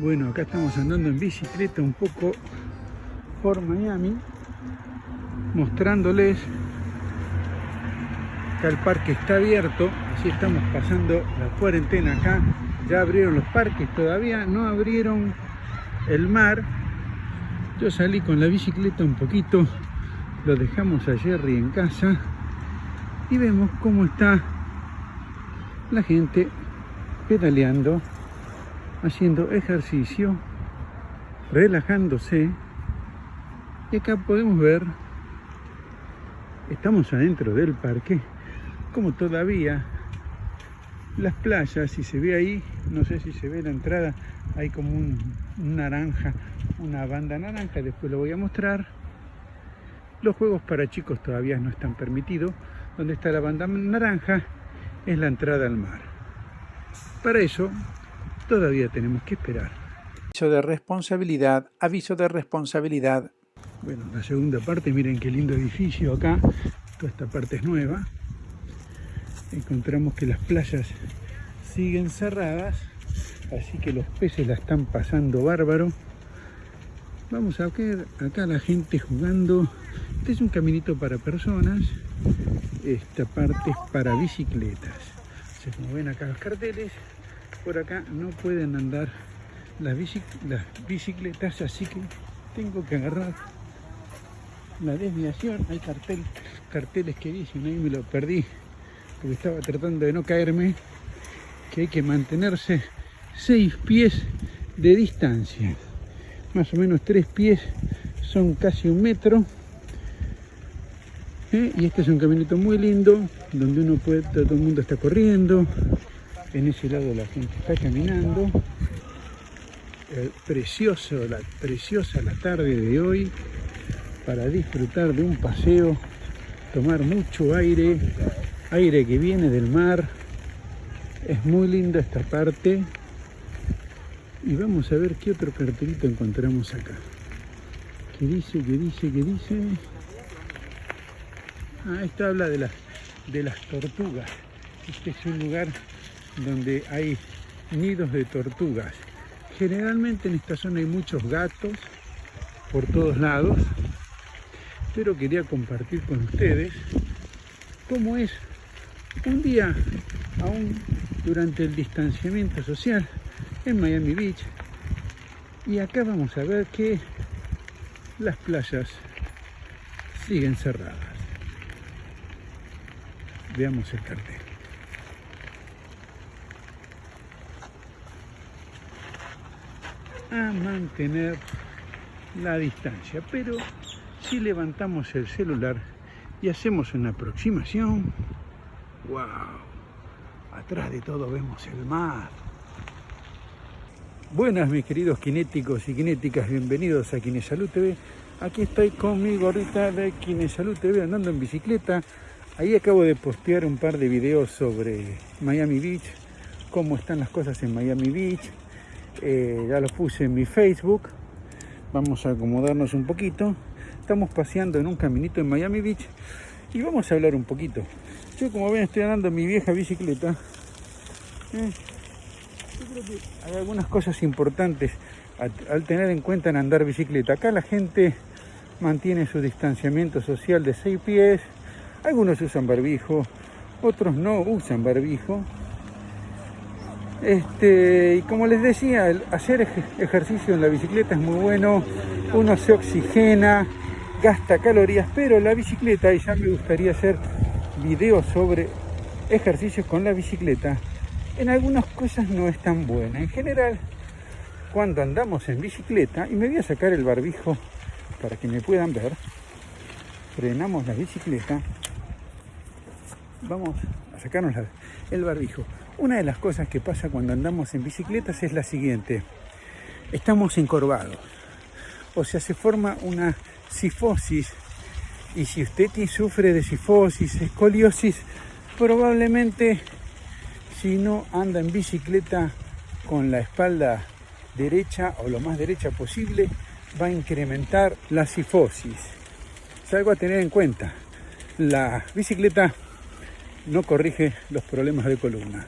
Bueno, acá estamos andando en bicicleta un poco por Miami, mostrándoles que el parque está abierto, así estamos pasando la cuarentena acá, ya abrieron los parques, todavía no abrieron el mar, yo salí con la bicicleta un poquito, lo dejamos a Jerry en casa y vemos cómo está la gente pedaleando, haciendo ejercicio, relajándose. Y acá podemos ver, estamos adentro del parque, como todavía las playas, si se ve ahí, no sé si se ve la entrada, hay como un, un naranja, una banda naranja, después lo voy a mostrar. Los juegos para chicos todavía no están permitidos. Donde está la banda naranja es la entrada al mar. Para eso todavía tenemos que esperar. Aviso de responsabilidad, aviso de responsabilidad. Bueno, la segunda parte, miren qué lindo edificio acá. Toda esta parte es nueva. Encontramos que las playas siguen cerradas, así que los peces la están pasando bárbaro. Vamos a ver acá la gente jugando. Este es un caminito para personas. Esta parte es para bicicletas. como ven acá los carteles, por acá no pueden andar las, bicicletas, así que tengo que agarrar la desviación. Hay cartel, carteles que dicen, ahí me lo perdí, porque estaba tratando de no caerme, que hay que mantenerse seis pies de distancia más o menos tres pies son casi un metro ¿Eh? y este es un caminito muy lindo donde uno puede, todo el mundo está corriendo en ese lado la gente está caminando precioso, la, preciosa la tarde de hoy para disfrutar de un paseo tomar mucho aire aire que viene del mar es muy linda esta parte y vamos a ver qué otro cartelito encontramos acá. ¿Qué dice? ¿Qué dice? ¿Qué dice? Ah, esto habla de las, de las tortugas. Este es un lugar donde hay nidos de tortugas. Generalmente en esta zona hay muchos gatos por todos lados, pero quería compartir con ustedes cómo es un día, aún durante el distanciamiento social, en Miami Beach. Y acá vamos a ver que las playas siguen cerradas. Veamos el cartel. A mantener la distancia, pero si levantamos el celular y hacemos una aproximación, wow, atrás de todo vemos el mar. Buenas mis queridos kinéticos y kinéticas, bienvenidos a Kinesalud TV. Aquí estoy con mi gorrita de Kinesalud TV andando en bicicleta. Ahí acabo de postear un par de videos sobre Miami Beach, cómo están las cosas en Miami Beach. Eh, ya los puse en mi Facebook. Vamos a acomodarnos un poquito. Estamos paseando en un caminito en Miami Beach y vamos a hablar un poquito. Yo como ven estoy andando mi vieja bicicleta. Eh, yo creo que hay algunas cosas importantes al, tener en cuenta en andar bicicleta. Acá la gente mantiene su distanciamiento social de 6 pies, algunos usan barbijo, otros no usan barbijo. Este, y como les decía, hacer ejercicio en la bicicleta es muy bueno, uno se oxigena, gasta calorías, pero la bicicleta, y ya me gustaría hacer videos sobre ejercicios con la bicicleta, en algunas cosas no es tan buena. En general, cuando andamos en bicicleta, y me voy a sacar el barbijo para que me puedan ver, frenamos la bicicleta, vamos a sacarnos el barbijo. Una de las cosas que pasa cuando andamos en bicicletas es la siguiente, estamos encorvados, o sea, se forma una sifosis, y si usted sufre de sifosis, escoliosis, probablemente si no anda en bicicleta con la espalda derecha o lo más derecha posible, va a incrementar la sifosis. Es algo a tener en cuenta. La bicicleta no corrige los problemas de columna.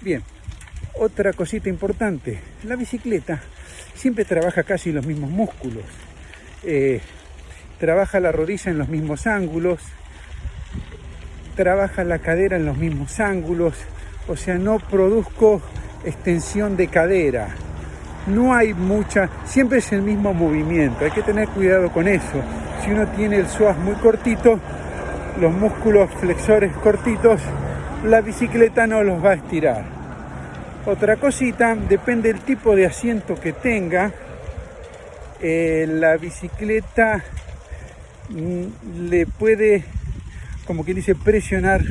Bien, Otra cosita importante, la bicicleta siempre trabaja casi los mismos músculos. Eh, trabaja la rodilla en los mismos ángulos, trabaja la cadera en los mismos ángulos, o sea, no produzco extensión de cadera. No hay mucha, siempre es el mismo movimiento, hay que tener cuidado con eso. Si uno tiene el psoas muy cortito, los músculos flexores cortitos, la bicicleta no los va a estirar. Otra cosita, depende del tipo de asiento que tenga, eh, la bicicleta mm, le puede, como quien dice, presionar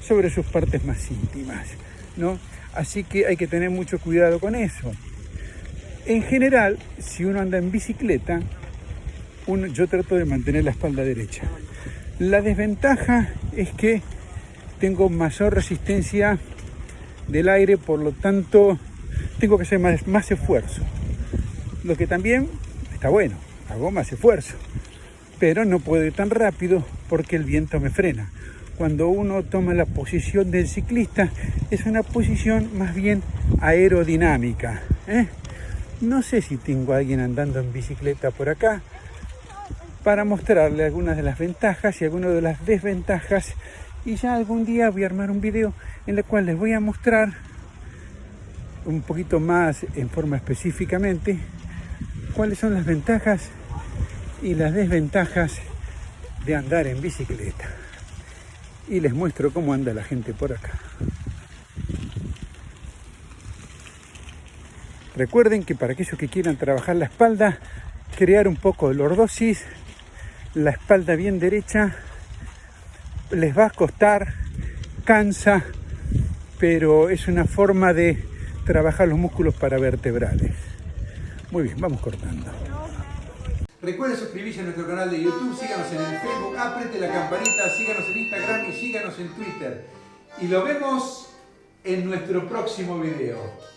sobre sus partes más íntimas, ¿no? Así que hay que tener mucho cuidado con eso. En general, si uno anda en bicicleta, uno, yo trato de mantener la espalda derecha. La desventaja es que tengo mayor resistencia del aire, por lo tanto tengo que hacer más, esfuerzo. Lo que también está bueno, hago más esfuerzo, pero no puedo ir tan rápido porque el viento me frena. Cuando uno toma la posición del ciclista, es una posición más bien aerodinámica. ¿eh? No sé si tengo a alguien andando en bicicleta por acá para mostrarle algunas de las ventajas y algunas de las desventajas y ya algún día voy a armar un video en el cual les voy a mostrar un poquito más en forma específicamente cuáles son las ventajas y las desventajas de andar en bicicleta. Y les muestro cómo anda la gente por acá. Recuerden que para aquellos que quieran trabajar la espalda crear un poco de lordosis la espalda bien derecha les va a costar, cansa, pero es una forma de trabajar los músculos paravertebrales. Muy bien, vamos cortando. Recuerden suscribirse a nuestro canal de YouTube, síganos en el Facebook, apriete la campanita, síganos en Instagram y síganos en Twitter. Y lo vemos en nuestro próximo video.